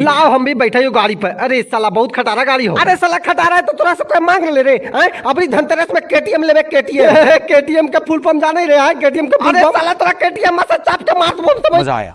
लाओ हम भी बैठे हो गाड़ी पर। अरे साला बहुत खटारा गाड़ी हो। अरे साला खटारा है तो तोरा से मांग ले रे हैं? अभी धनतेरस में केटीएम लेवे केटीएम। केटीएम का फुल पंप जाने रहे हैं? केटीएम का फुल अरे साला तोरा केटीएम मसा चाप के मार दूँ मज़ा आया।